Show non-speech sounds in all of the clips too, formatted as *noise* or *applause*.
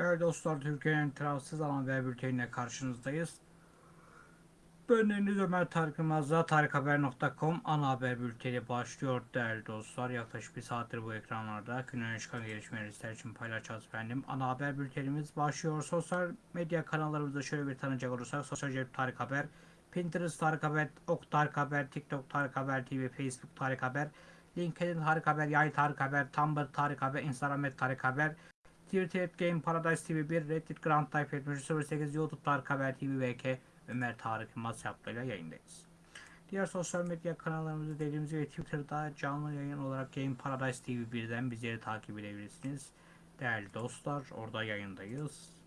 Değerli dostlar, Türkiye'nin tarafsız alan haber bülteniyle karşınızdayız. Deniz Ömer Tarık Yılmaz'la tarikhaber.com ana haber bülteni başlıyor değerli dostlar. Yaklaşık bir saattir bu ekranlarda günün çıkan gelişmeleri sizler için paylaşacağız efendim. Ana haber bültenimiz başlıyor. Sosyal medya kanallarımızda şöyle bir tanıyacak olursak Sosyal Cep Tarık Haber, Pinterest Tarık Haber, Ok Tarık Haber, TikTok Tarık Haber TV, Facebook Tarık Haber, LinkedIn Tarık Haber, Yay Tarık Haber, Tumblr Tarık Haber, Instagram Tarık Haber, Twitter et Game Paradise TV 1, Reddit Grand Type 7308, YouTube Tarık Haber TV VK, Ömer Tarık Yılmaz yaptığıyla yayındayız. Diğer sosyal medya kanallarımızda dediğimiz gibi Twitter'da canlı yayın olarak Game Paradise TV 1'den bizleri takip edebilirsiniz. Değerli dostlar orada yayındayız.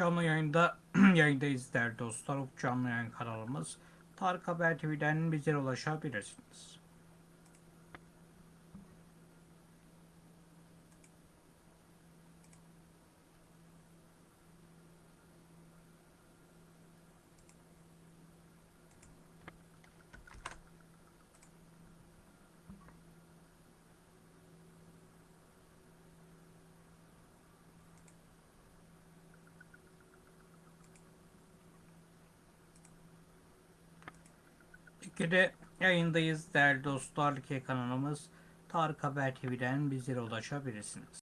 Canlı yayında *clears throat* yayındayız değerli dostlar. Canlı yayın kanalımız. Tarık Haber TV'den bizlere ulaşabilirsiniz. Türkiye'de yayındayız değerli dostlar. Türkiye kanalımız Tarık Haber TV'den bizlere ulaşabilirsiniz.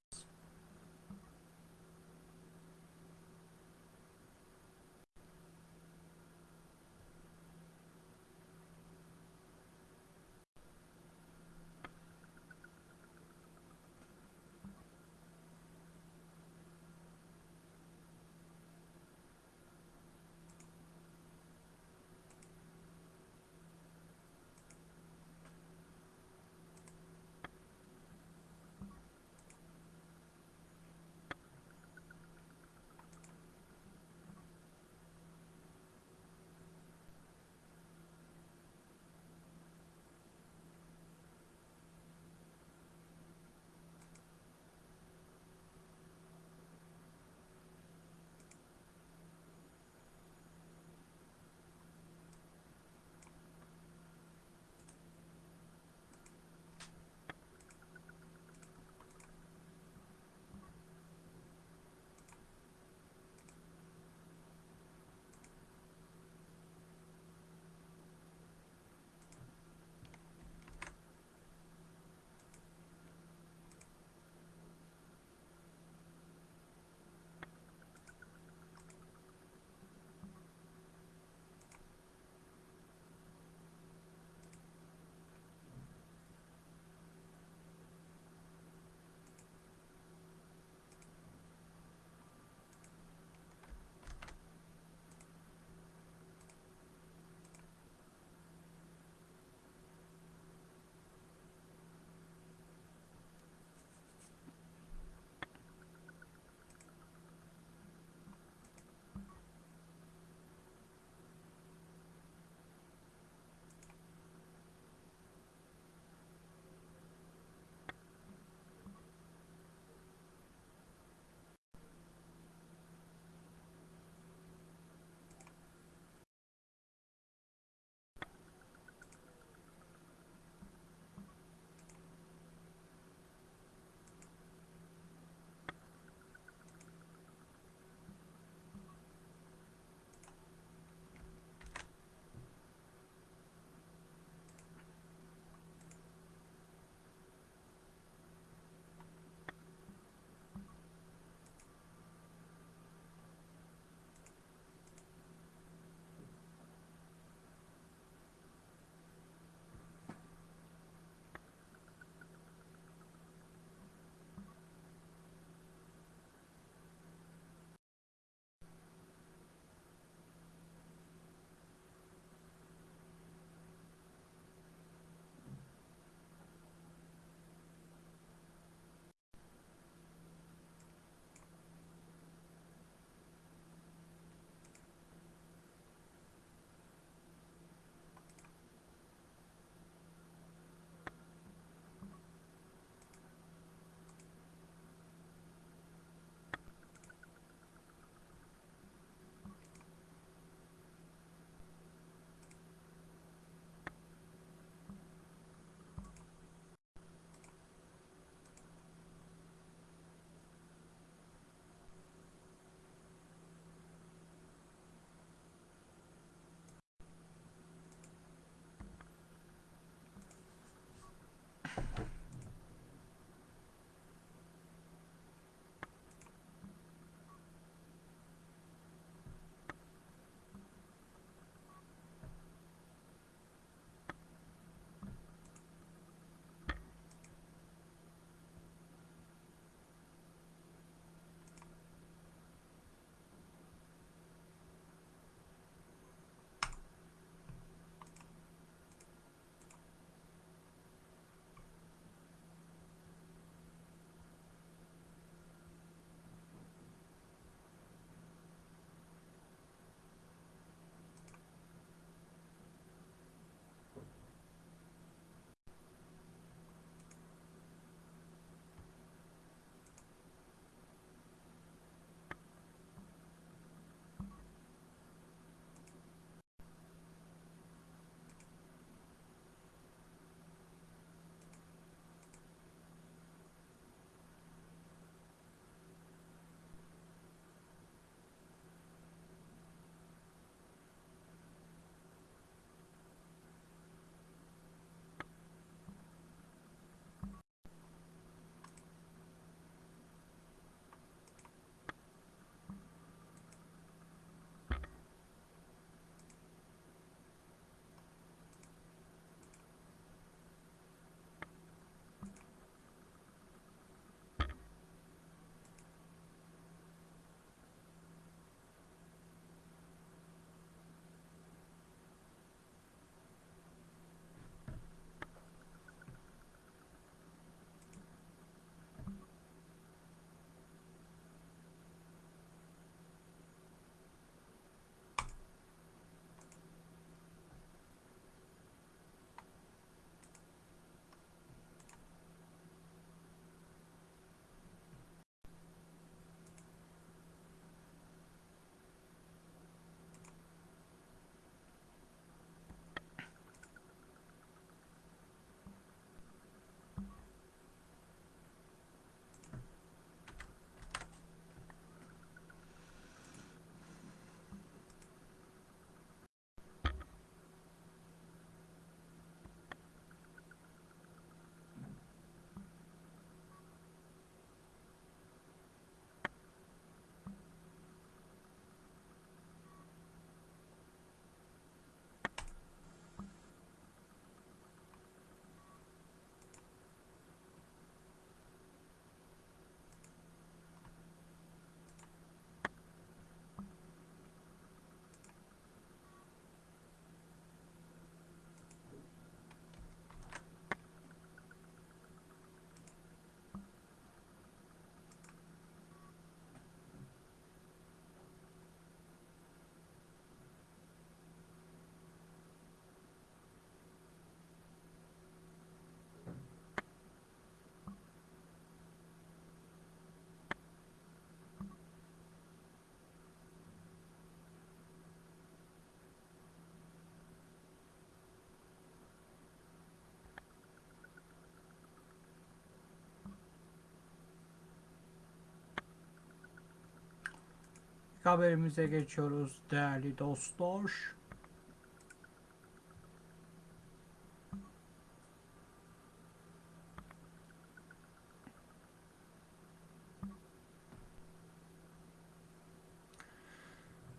Haberimize geçiyoruz değerli dostlar.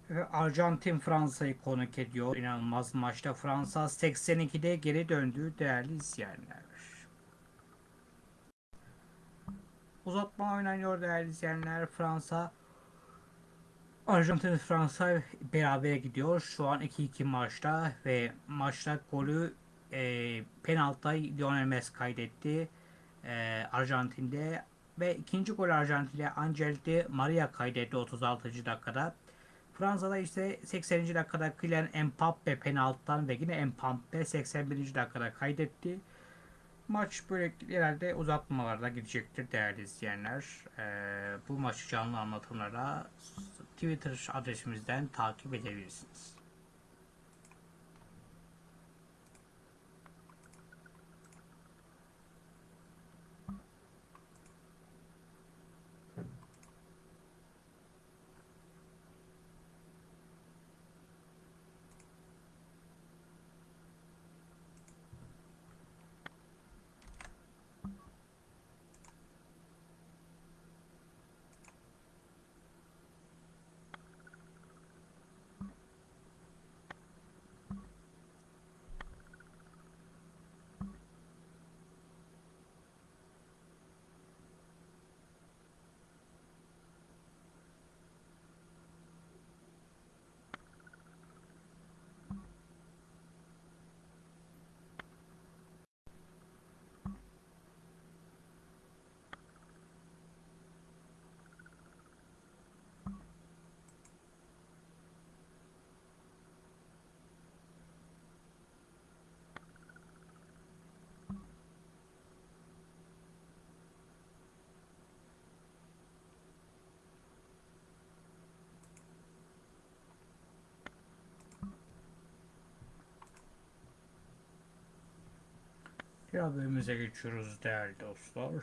Ve Arjantin Fransa'yı konuk ediyor. İnanılmaz maçta Fransa 82'de geri döndü değerli izleyenler. Uzatma oynanıyor değerli izleyenler. Fransa Arjantin Fransa beraber gidiyor. Şu an 2-2 maçta ve maçta golü e, penaltıda Lionel Messi kaydetti. E, Arjantin'de ve ikinci gol Arjantin'de Angel Di Maria kaydetti 36. dakikada. Fransa'da ise 80. dakikada Kylian Mbappe penaltıdan ve yine Mbappe 81. dakikada kaydetti. Maç böyle genelde uzatmalarda gidecektir değerli izleyenler. Ee, bu maçı canlı anlatımlara Twitter adresimizden takip edebilirsiniz. Haberimize geçiyoruz değerli dostlar.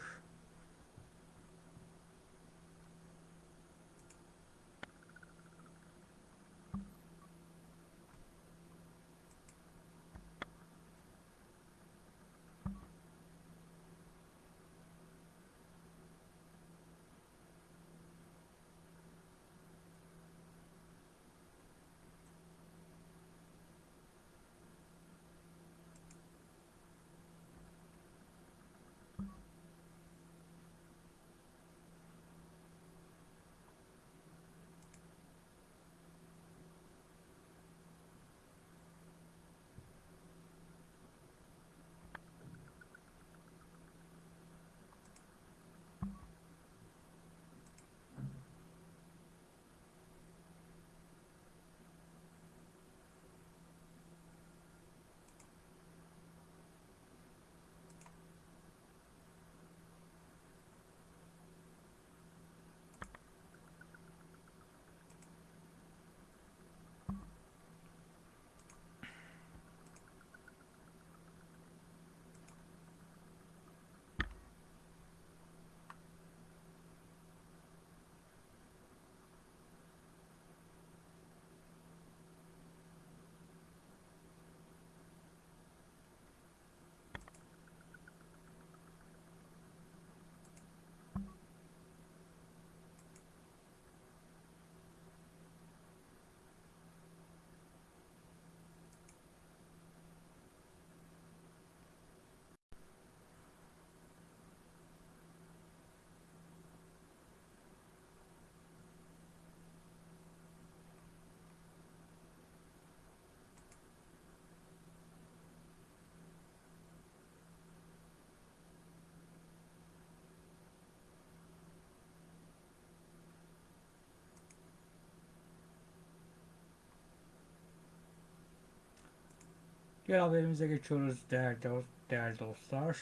Diğer haberimize geçiyoruz değerli, değerli dostlar.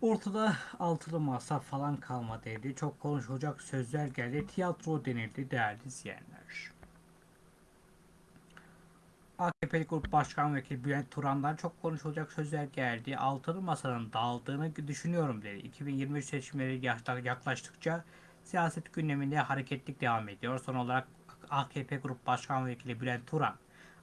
Ortada altılı masa falan kalmadıydı. Çok konuşulacak sözler geldi. Tiyatro denildi değerli izleyenler. AKP Grup Başkan Vekili Bülent Turan'dan çok konuşulacak sözler geldi. Altılı masanın dağıldığını düşünüyorum dedi. 2023 seçimleri yaklaştıkça Siyaset gündeminde hareketlik devam ediyor. Son olarak AKP Grup Başkan Vekili Bülent Turan,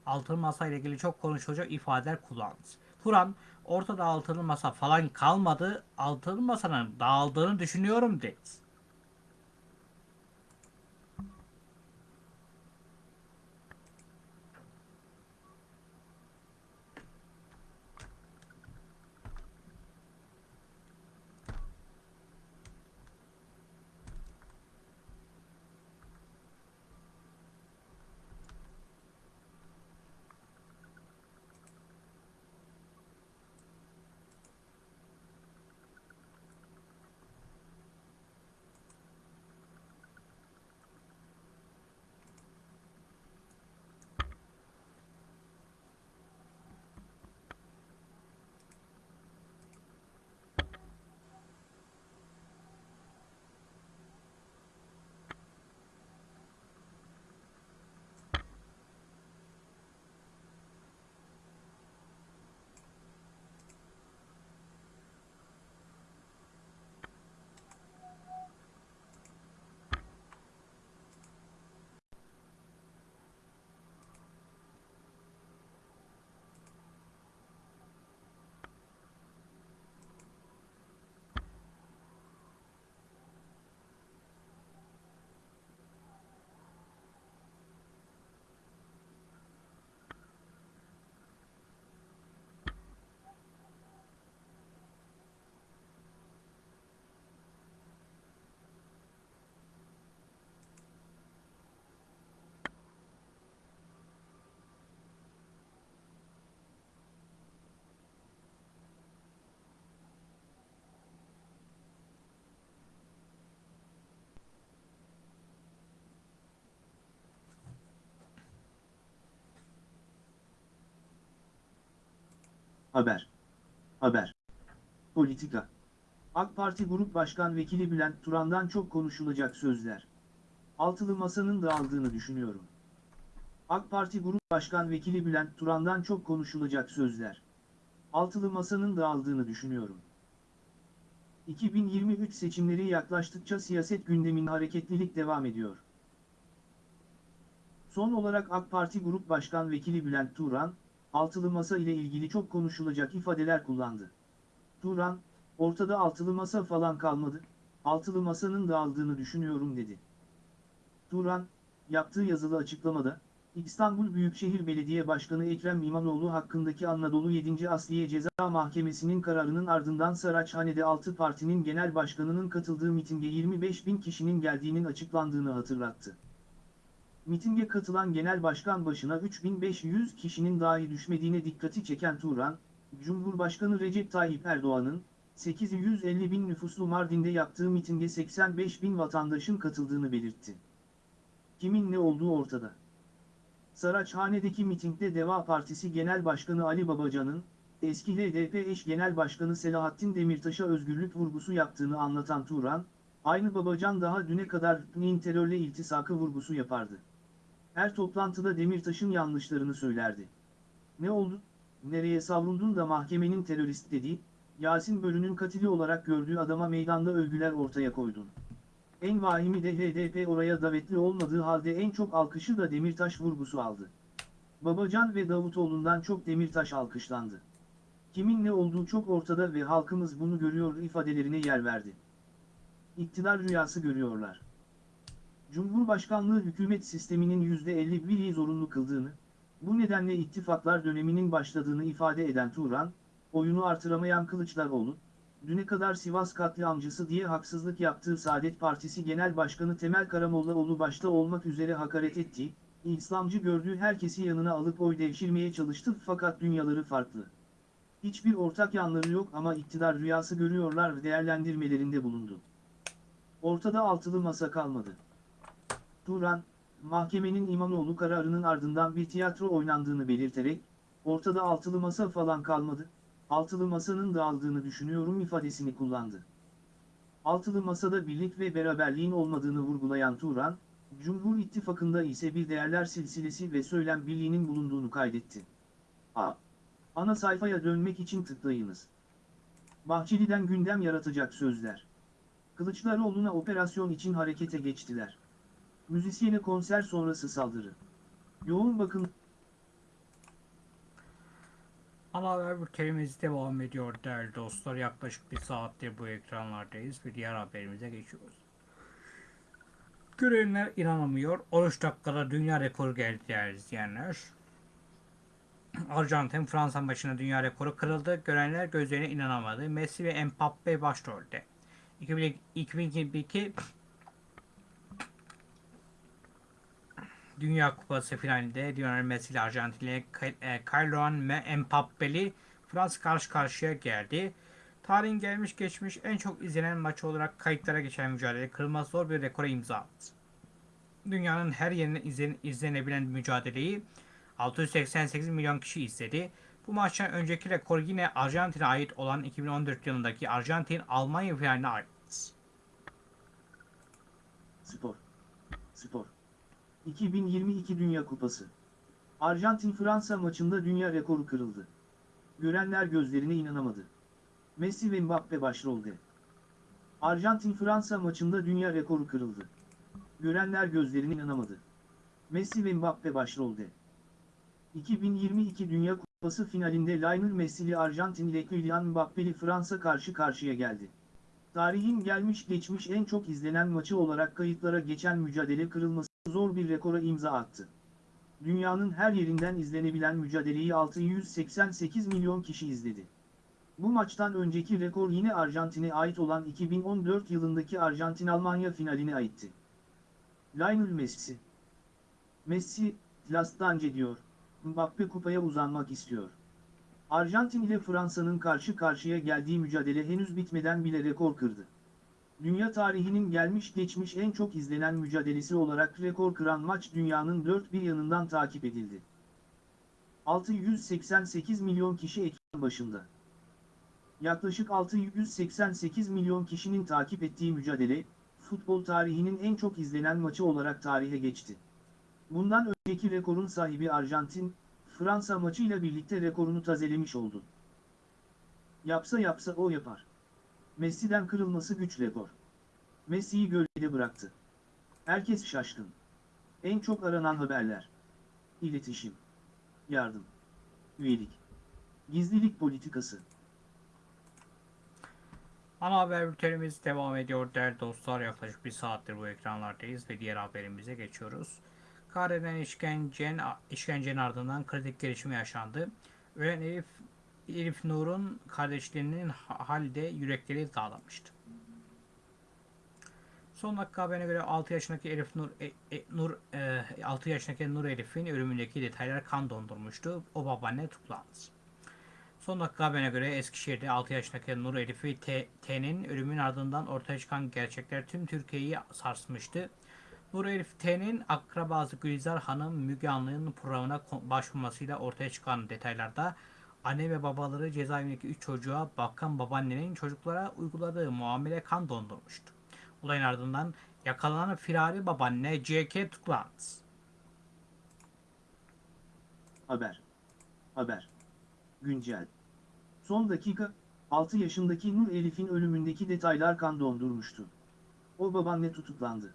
altılı masa ile ilgili çok konuşulacak ifadeler kullandı. Turan, ortada altılı masa falan kalmadı, altılı masanın dağıldığını düşünüyorum dedi. Haber. Haber. Politika. AK Parti Grup Başkan Vekili Bülent Turan'dan çok konuşulacak sözler. Altılı masanın dağıldığını düşünüyorum. AK Parti Grup Başkan Vekili Bülent Turan'dan çok konuşulacak sözler. Altılı masanın dağıldığını düşünüyorum. 2023 seçimleri yaklaştıkça siyaset gündeminde hareketlilik devam ediyor. Son olarak AK Parti Grup Başkan Vekili Bülent Turan, altılı masa ile ilgili çok konuşulacak ifadeler kullandı. Turan, ortada altılı masa falan kalmadı, altılı masanın dağıldığını düşünüyorum dedi. Turan, yaptığı yazılı açıklamada, İstanbul Büyükşehir Belediye Başkanı Ekrem İmamoğlu hakkındaki Anadolu 7. Asliye Ceza Mahkemesi'nin kararının ardından Saraçhane'de 6 partinin genel başkanının katıldığı mitinge 25 bin kişinin geldiğinin açıklandığını hatırlattı. Mitinge katılan genel başkan başına 3500 kişinin dahi düşmediğine dikkati çeken Turan, Cumhurbaşkanı Recep Tayyip Erdoğan'ın 850 bin nüfuslu Mardin'de yaptığı mitinge 85 bin vatandaşın katıldığını belirtti. Kimin ne olduğu ortada. Saraçhane'deki mitingde Deva Partisi Genel Başkanı Ali Babacan'ın, eski HDP eş Genel Başkanı Selahattin Demirtaş'a özgürlük vurgusu yaptığını anlatan Turan, aynı Babacan daha düne kadar PNİ'nin terörle iltisakı vurgusu yapardı. Her toplantıda Demirtaş'ın yanlışlarını söylerdi. Ne oldu, nereye savrundun da mahkemenin terörist dediği, Yasin Bölü'nün katili olarak gördüğü adama meydanda övgüler ortaya koydun. En vahimi de HDP oraya davetli olmadığı halde en çok alkışı da Demirtaş vurgusu aldı. Babacan ve Davutoğlu'ndan çok Demirtaş alkışlandı. Kimin ne olduğu çok ortada ve halkımız bunu görüyor ifadelerine yer verdi. İktidar rüyası görüyorlar. Cumhurbaşkanlığı hükümet sisteminin %51'i zorunlu kıldığını, bu nedenle ittifaklar döneminin başladığını ifade eden Turan, oyunu artıramayan Kılıçdaroğlu, düne kadar Sivas katliamcısı diye haksızlık yaptığı Saadet Partisi Genel Başkanı Temel Karamollaoğlu başta olmak üzere hakaret ettiği, İslamcı gördüğü herkesi yanına alıp oy devşirmeye çalıştı fakat dünyaları farklı. Hiçbir ortak yanları yok ama iktidar rüyası görüyorlar değerlendirmelerinde bulundu. Ortada altılı masa kalmadı. Turan, mahkemenin İmamoğlu kararının ardından bir tiyatro oynandığını belirterek, ortada altılı masa falan kalmadı, altılı masanın dağıldığını düşünüyorum ifadesini kullandı. Altılı masada birlik ve beraberliğin olmadığını vurgulayan Turan, Cumhur İttifakı'nda ise bir değerler silsilesi ve söylem birliğinin bulunduğunu kaydetti. A. Ana sayfaya dönmek için tıklayınız. Bahçeli'den gündem yaratacak sözler. Kılıçdaroğlu'na operasyon için harekete geçtiler. Müzisyene konser sonrası saldırı. Yoğun bakım Ana haber bültenimiz devam ediyor değerli dostlar. Yaklaşık bir saattir bu ekranlardayız ve diğer haberimize geçiyoruz. Görenler inanamıyor. 13 dakikada dünya rekoru geldi değerli izleyenler. Arjantin Fransa maçında dünya rekoru kırıldı. Görenler gözlerine inanamadı. Messi ve Mbappe başrolde. 2022 Dünya Kupası finalinde Lionel Messi ile Arjantinli Kylian ve Mbappe'li Fransa karşı karşıya geldi. Tarihin gelmiş geçmiş en çok izlenen maçı olarak kayıtlara geçen mücadele kırılmaz zor bir rekora imza attı. Dünyanın her yerine izlen, izlenebilen mücadeleyi 688 milyon kişi izledi. Bu maçtan önceki rekor yine Arjantin'e ait olan 2014 yılındaki Arjantin-Almanya finaline ait. Spor. Spor. 2022 Dünya Kupası. Arjantin-Fransa maçında dünya rekoru kırıldı. Görenler gözlerine inanamadı. Messi ve Mbappe başrolde. Arjantin-Fransa maçında dünya rekoru kırıldı. Görenler gözlerine inanamadı. Messi ve Mbappe başrolde. 2022 Dünya Kupası finalinde Lionel Messi'li Arjantin ile Kylian Mbappe'li Fransa karşı karşıya geldi. Tarihin gelmiş geçmiş en çok izlenen maçı olarak kayıtlara geçen mücadele kırılması zor bir rekora imza attı. Dünyanın her yerinden izlenebilen mücadeleyi 688 milyon kişi izledi. Bu maçtan önceki rekor yine Arjantin'e ait olan 2014 yılındaki Arjantin-Almanya finaline aitti. Lionel Messi Messi, Lastance diyor, Mbappe kupaya uzanmak istiyor. Arjantin ile Fransa'nın karşı karşıya geldiği mücadele henüz bitmeden bile rekor kırdı. Dünya tarihinin gelmiş geçmiş en çok izlenen mücadelesi olarak rekor kıran maç dünyanın dört bir yanından takip edildi. 688 milyon kişi ekran başında. Yaklaşık 688 milyon kişinin takip ettiği mücadele, futbol tarihinin en çok izlenen maçı olarak tarihe geçti. Bundan önceki rekorun sahibi Arjantin, Fransa maçıyla birlikte rekorunu tazelemiş oldu. Yapsa yapsa o yapar. Messi'den kırılması güç rekor. Messi'yi gölgede bıraktı. Herkes şaşkın. En çok aranan haberler. İletişim. Yardım. Üyelik. Gizlilik politikası. Ana haber bültenimiz devam ediyor değerli dostlar. Yaklaşık bir saattir bu ekranlardayız ve diğer haberimize geçiyoruz. Kahreden işkencen, işkencenin ardından kritik gelişme yaşandı. Ölen Elif, Elif Nur'un kardeşlerinin halde yürekleri dağlamıştı. Son dakika haberine göre 6 yaşındaki Elif Nur, e, e, Nur e, 6 yaşındaki Nur Elif'in ölümündeki detaylar kan dondurmuştu. O babaanne tutuklandı. Son dakika haberine göre Eskişehir'de 6 yaşındaki Nur Elif'i T'nin ölümünün ardından ortaya çıkan gerçekler tüm Türkiye'yi sarsmıştı. Nur Elif T'nin akrabası Gülizar Hanım Müge Anlı'nın programına başvurmasıyla ortaya çıkan detaylarda anne ve babaları cezaevindeki 3 çocuğa bakan babaannenin çocuklara uyguladığı muamele kan dondurmuştu. Olayın ardından yakalanan firari babaanne CK tutuklandı. Haber. Haber. Güncel. Son dakika, 6 yaşındaki Nur Elif'in ölümündeki detaylar kan dondurmuştu. O babaanne tutuklandı.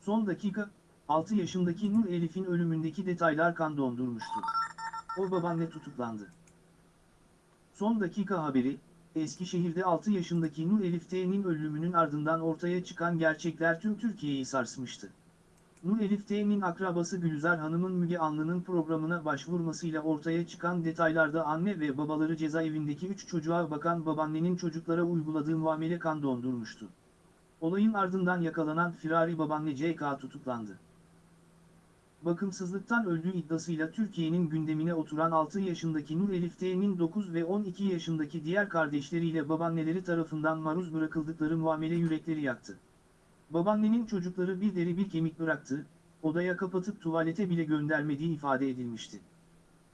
Son dakika, 6 yaşındaki Nur Elif'in ölümündeki detaylar kan dondurmuştu. O babaanne tutuklandı. Son dakika haberi, Eskişehir'de 6 yaşındaki Nur Elif T'nin ölümünün ardından ortaya çıkan gerçekler tüm Türkiye'yi sarsmıştı. Nur Elif T'nin akrabası Gülizar Hanım'ın Müge Anlı'nın programına başvurmasıyla ortaya çıkan detaylarda anne ve babaları cezaevindeki 3 çocuğa bakan babaannenin çocuklara uyguladığı muamele kan dondurmuştu. Olayın ardından yakalanan firari babaanne CK tutuklandı. Bakımsızlıktan öldüğü iddiasıyla Türkiye'nin gündemine oturan 6 yaşındaki Nur Elif T'nin 9 ve 12 yaşındaki diğer kardeşleriyle babaanneleri tarafından maruz bırakıldıkları muamele yürekleri yaktı. Babaannenin çocukları bir deri bir kemik bıraktı, odaya kapatıp tuvalete bile göndermediği ifade edilmişti.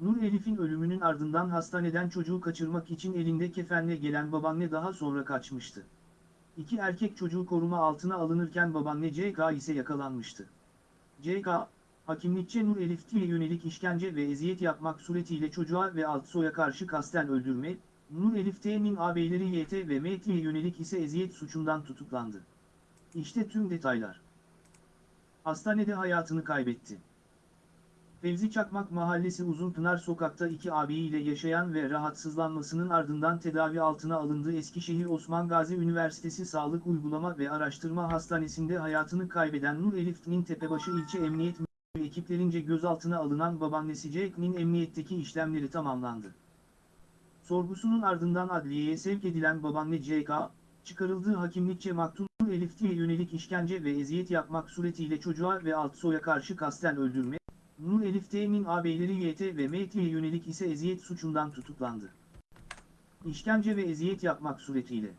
Nur Elif'in ölümünün ardından hastaneden çocuğu kaçırmak için elinde kefenle gelen babaanne daha sonra kaçmıştı. İki erkek çocuğu koruma altına alınırken babaanne CK ise yakalanmıştı. CK, hakimlikçe Nur Elif T'ye yönelik işkence ve eziyet yapmak suretiyle çocuğa ve Altsoy'a karşı kasten öldürme, Nur Elif T'nin ağabeyleri YT ve MT'ye yönelik ise eziyet suçundan tutuklandı. İşte tüm detaylar. Hastanede hayatını kaybetti. Fevzi Çakmak Mahallesi Uzunpınar Sokak'ta iki ağabeyiyle yaşayan ve rahatsızlanmasının ardından tedavi altına alındığı Eskişehir Osman Gazi Üniversitesi Sağlık Uygulama ve Araştırma Hastanesi'nde hayatını kaybeden Nur Elif'nin Tepebaşı İlçe Emniyet ekiplerince gözaltına alınan babaannesi Jack'nin emniyetteki işlemleri tamamlandı. Sorgusunun ardından adliyeye sevk edilen babaanne C.K., çıkarıldığı hakimlikçe maktul Nur Elif'e yönelik işkence ve eziyet yapmak suretiyle çocuğa ve Altsoy'a karşı kasten öldürme, Nur Elif T'nin ağabeyleri YT ve MT'ye yönelik ise eziyet suçundan tutuklandı. İşkence ve eziyet yapmak suretiyle.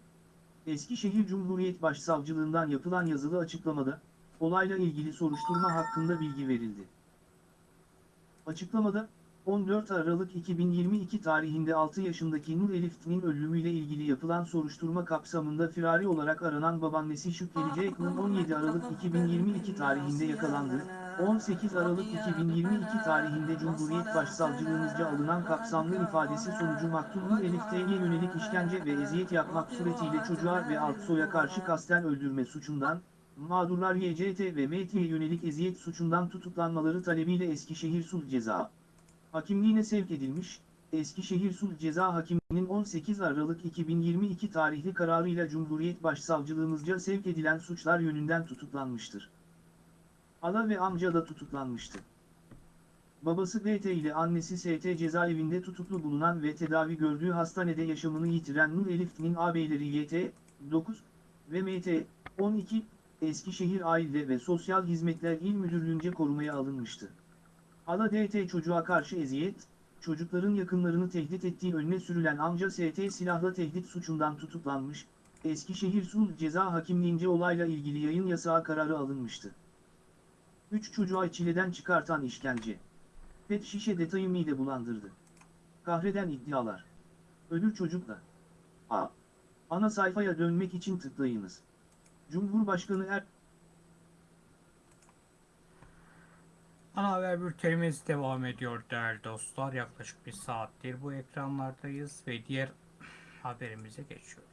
Eskişehir Cumhuriyet Başsavcılığından yapılan yazılı açıklamada, olayla ilgili soruşturma hakkında bilgi verildi. Açıklamada, 14 Aralık 2022 tarihinde 6 yaşındaki Nur Elif'nin ölümüyle ilgili yapılan soruşturma kapsamında firari olarak aranan babaannesi Şükrü Ceyhun'un 17 Aralık 2022 tarihinde yakalandığı, 18 Aralık 2022 tarihinde Cumhuriyet Başsavcılığımızca alınan kapsamlı ifadesi sonucu maktul Nur Elif T'ye yönelik işkence ve eziyet yapmak suretiyle çocuğa ve Altsoy'a karşı kasten öldürme suçundan, mağdurlar YCT ve MT'ye yönelik eziyet suçundan tutuklanmaları talebiyle Eskişehir Sulh Ceza hakimliğine sevk edilmiş, Eskişehir Sulh Ceza Hakimliği'nin 18 Aralık 2022 tarihli kararıyla Cumhuriyet Başsavcılığımızca sevk edilen suçlar yönünden tutuklanmıştır. Hala ve amca da tutuklanmıştı. Babası BT ile annesi ST cezaevinde tutuklu bulunan ve tedavi gördüğü hastanede yaşamını yitiren Nur Elif'nin ağabeyleri YT, 9 ve MT, 12, Eskişehir Aile ve Sosyal Hizmetler İl Müdürlüğü'nce korumaya alınmıştı. Hala DT çocuğa karşı eziyet, çocukların yakınlarını tehdit ettiği önüne sürülen amca ST silahla tehdit suçundan tutuklanmış, Eskişehir Sulh Ceza Hakimliğince olayla ilgili yayın yasağı kararı alınmıştı. 3 çocuğa çileden çıkartan işkence. Pet şişe detayı mide bulandırdı. Kahreden iddialar. Ölür çocukla. A. Ana sayfaya dönmek için tıklayınız. Cumhurbaşkanı Er... Ana haber bültenimiz devam ediyor değerli dostlar. Yaklaşık bir saattir bu ekranlardayız ve diğer haberimize geçiyoruz.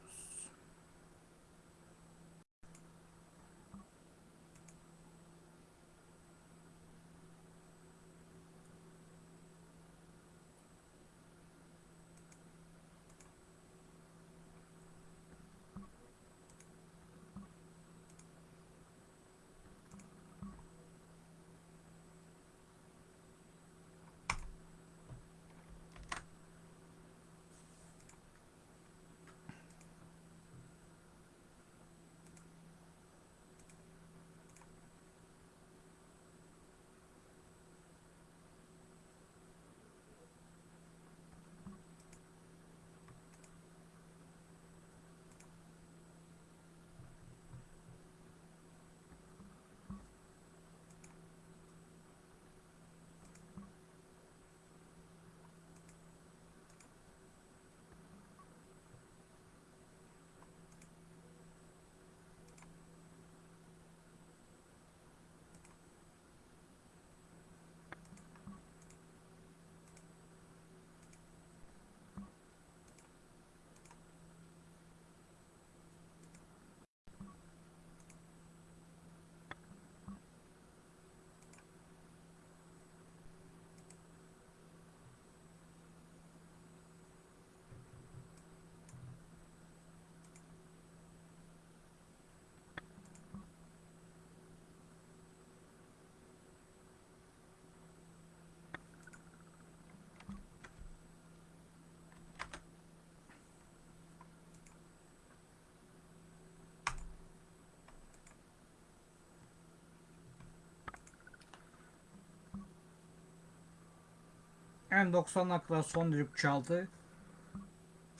En 90 dakika son düdük çaldı.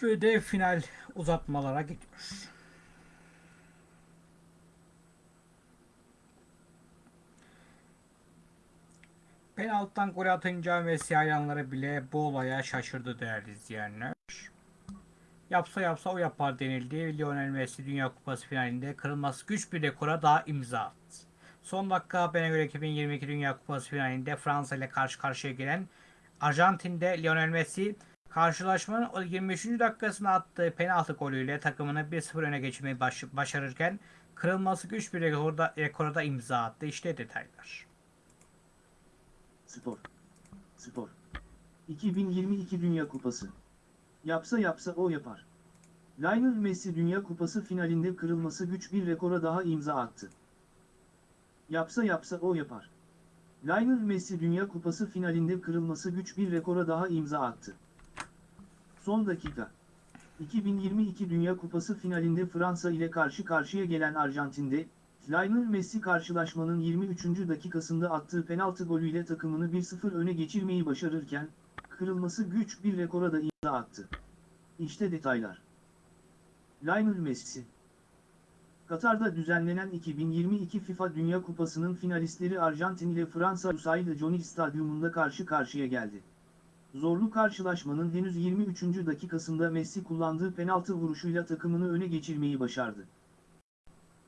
Ve de final uzatmalara gidiyor. Penaltıdan gol atınca Messi hayranları bile bu olaya şaşırdı değerli izleyenler. Yapsa yapsa o yapar denildi. Lionel Messi Dünya Kupası finalinde kırılması güç bir rekora daha imza attı. Son dakika bana göre 2022 Dünya Kupası finalinde Fransa ile karşı karşıya gelen Arjantin'de Lionel Messi Karşılaşmanın o 23. dakikasında attığı penaltı golüyle takımını 1-0 öne geçirmeyi baş- başarırken kırılması güç bir rekorda, rekora da imza attı. İşte detaylar. Spor. Spor. 2022 Dünya Kupası. Yapsa yapsa o yapar. Lionel Messi Dünya Kupası finalinde kırılması güç bir rekora daha imza attı. Yapsa yapsa o yapar. Lionel Messi Dünya Kupası finalinde kırılması güç bir rekora daha imza attı. Son dakika. 2022 Dünya Kupası finalinde Fransa ile karşı karşıya gelen Arjantin'de, Lionel Messi karşılaşmanın 23. dakikasında attığı penaltı golüyle takımını 1-0 öne geçirmeyi başarırken, kırılması güç bir rekora da imza attı. İşte detaylar. Lionel Messi Katar'da düzenlenen 2022 FIFA Dünya Kupası'nın finalistleri Arjantin ile Fransa Lusail Johnny Stadyumunda karşı karşıya geldi. Zorlu karşılaşmanın henüz 23. dakikasında Messi kullandığı penaltı vuruşuyla takımını öne geçirmeyi başardı.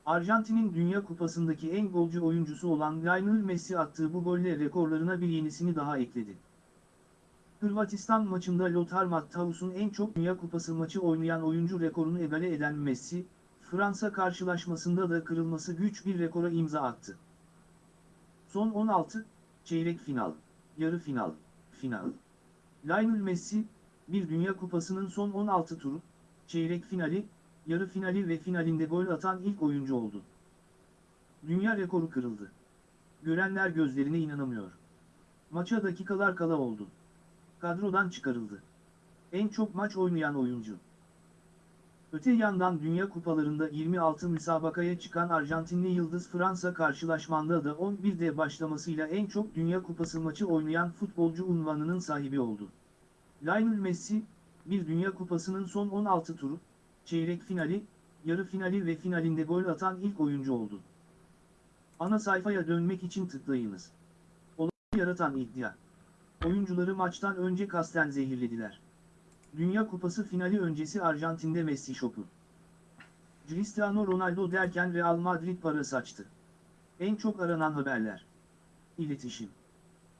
Arjantin'in Dünya Kupası'ndaki en golcü oyuncusu olan Lionel Messi attığı bu golle rekorlarına bir yenisini daha ekledi. Hırvatistan maçında Lothar Matthäus'un en çok Dünya Kupası maçı oynayan oyuncu rekorunu egale eden Messi, Fransa karşılaşmasında da kırılması güç bir rekora imza attı. Son 16, çeyrek final, yarı final, final. Lionel Messi, bir Dünya Kupası'nın son 16 turu, çeyrek finali, yarı finali ve finalinde gol atan ilk oyuncu oldu. Dünya rekoru kırıldı. Görenler gözlerine inanamıyor. Maça dakikalar kala oldu. Kadrodan çıkarıldı. En çok maç oynayan oyuncu. Öte yandan Dünya Kupalarında 26 müsabakaya çıkan Arjantinli Yıldız Fransa karşılaşmanda da 11'de başlamasıyla en çok Dünya Kupası maçı oynayan futbolcu unvanının sahibi oldu. Lionel Messi, bir Dünya Kupası'nın son 16 turu, çeyrek finali, yarı finali ve finalinde gol atan ilk oyuncu oldu. Ana sayfaya dönmek için tıklayınız. Olayı yaratan iddia. Oyuncuları maçtan önce kasten zehirlediler. Dünya Kupası finali öncesi Arjantin'de Messi şoku. Cristiano Ronaldo derken Real Madrid para saçtı. En çok aranan haberler. İletişim.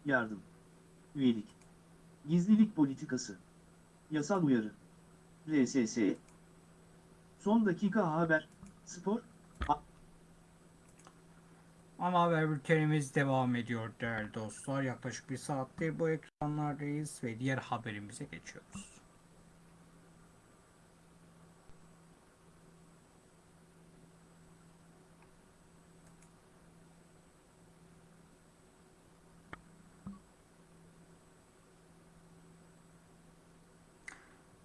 Yardım. Üyelik. Gizlilik politikası. Yasal uyarı. RSS. Son dakika haber. Spor. Ana haber bültenimiz devam ediyor değerli dostlar. Yaklaşık bir saattir bu ekranlardayız ve diğer haberimize geçiyoruz.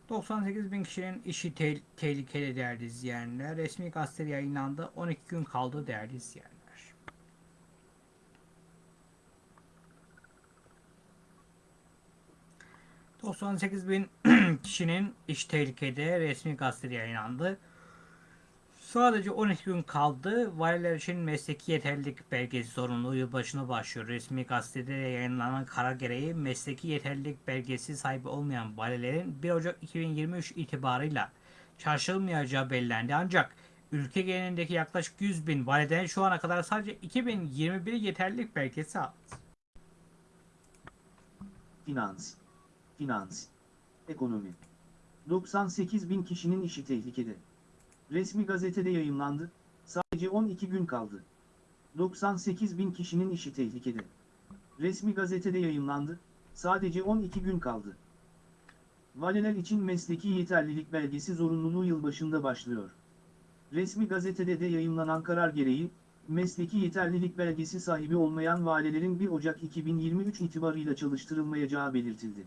...98 bin kişinin işi te- tehlikeli değerli izleyenler. Resmi gazetede yayınlandı. 12 gün kaldı değerli izleyenler. ...98 bin *clears throat* kişinin iş tehlikede resmi gazetede yayınlandı. Sadece 12 gün kaldı. Valiler için mesleki yeterlilik belgesi zorunluluğu yılbaşına başlıyor. Resmi gazetede yayınlanan karar gereği mesleki yeterlilik belgesi sahibi olmayan valilerin 1 Ocak 2023 itibarıyla çarşılmayacağı belirlendi. Ancak ülke genelindeki yaklaşık 100 bin validen şu ana kadar sadece 2021 yeterlilik belgesi aldı. Finans. Finans. Ekonomi. 98 bin kişinin işi tehlikede. Resmi gazetede yayımlandı, sadece 12 gün kaldı. 98 bin kişinin işi tehlikede. Resmi gazetede yayımlandı, sadece 12 gün kaldı. Valiler için mesleki yeterlilik belgesi zorunluluğu yılbaşında başlıyor. Resmi gazetede de yayımlanan karar gereği, mesleki yeterlilik belgesi sahibi olmayan valilerin 1 Ocak 2023 itibarıyla çalıştırılmayacağı belirtildi.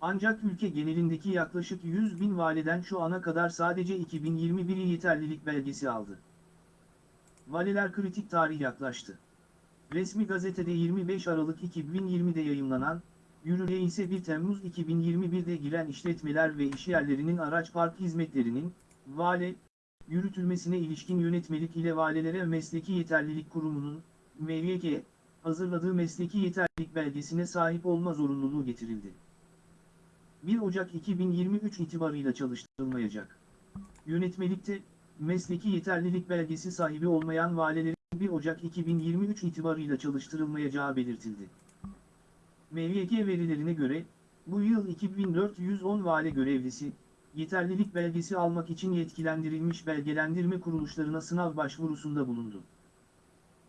Ancak ülke genelindeki yaklaşık 100 bin validen şu ana kadar sadece 2021'i yeterlilik belgesi aldı. Valiler kritik tarih yaklaştı. Resmi gazetede 25 Aralık 2020'de yayımlanan, yürürlüğe ise 1 Temmuz 2021'de giren işletmeler ve işyerlerinin araç park hizmetlerinin, vale, yürütülmesine ilişkin yönetmelik ile valilere Mesleki Yeterlilik Kurumu'nun, MYK, hazırladığı mesleki yeterlilik belgesine sahip olma zorunluluğu getirildi. 1 Ocak 2023 itibarıyla çalıştırılmayacak. Yönetmelikte, mesleki yeterlilik belgesi sahibi olmayan valilerin 1 Ocak 2023 itibarıyla çalıştırılmayacağı belirtildi. MYK verilerine göre, Bu yıl 2410 vale görevlisi, yeterlilik belgesi almak için yetkilendirilmiş belgelendirme kuruluşlarına sınav başvurusunda bulundu.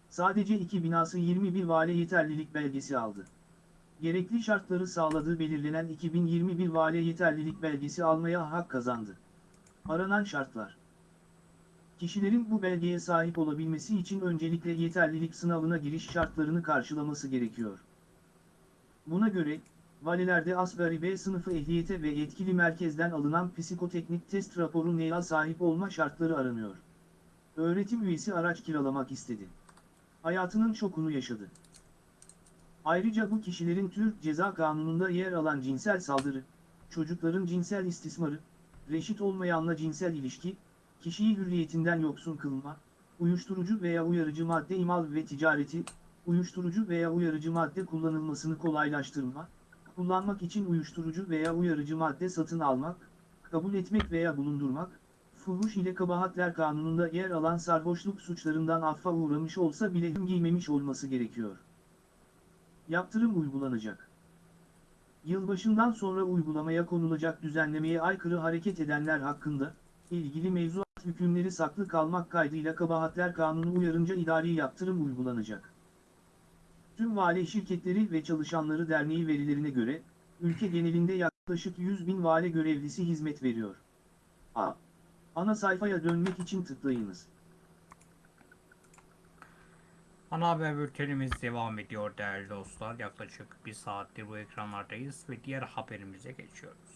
Sadece iki binası 21 vale yeterlilik belgesi aldı. Gerekli şartları sağladığı belirlenen 2021 vale yeterlilik belgesi almaya hak kazandı. Aranan şartlar Kişilerin bu belgeye sahip olabilmesi için öncelikle yeterlilik sınavına giriş şartlarını karşılaması gerekiyor. Buna göre, valilerde asgari B sınıfı ehliyete ve yetkili merkezden alınan psikoteknik test raporu neye sahip olma şartları aranıyor. Öğretim üyesi araç kiralamak istedi. Hayatının şokunu yaşadı. Ayrıca bu kişilerin Türk Ceza Kanunu'nda yer alan cinsel saldırı, çocukların cinsel istismarı, reşit olmayanla cinsel ilişki, kişiyi hürriyetinden yoksun kılma, uyuşturucu veya uyarıcı madde imal ve ticareti, uyuşturucu veya uyarıcı madde kullanılmasını kolaylaştırma, kullanmak için uyuşturucu veya uyarıcı madde satın almak, kabul etmek veya bulundurmak, fuhuş ile kabahatler kanununda yer alan sarhoşluk suçlarından affa uğramış olsa bile hüm giymemiş olması gerekiyor. Yaptırım uygulanacak. Yılbaşından sonra uygulamaya konulacak düzenlemeye aykırı hareket edenler hakkında, ilgili mevzuat hükümleri saklı kalmak kaydıyla kabahatler kanunu uyarınca idari yaptırım uygulanacak. Tüm vali şirketleri ve çalışanları derneği verilerine göre, ülke genelinde yaklaşık 100 bin vali görevlisi hizmet veriyor. A. Ana sayfaya dönmek için tıklayınız. Ana haber bültenimiz devam ediyor değerli dostlar. Yaklaşık bir saattir bu ekranlardayız ve diğer haberimize geçiyoruz.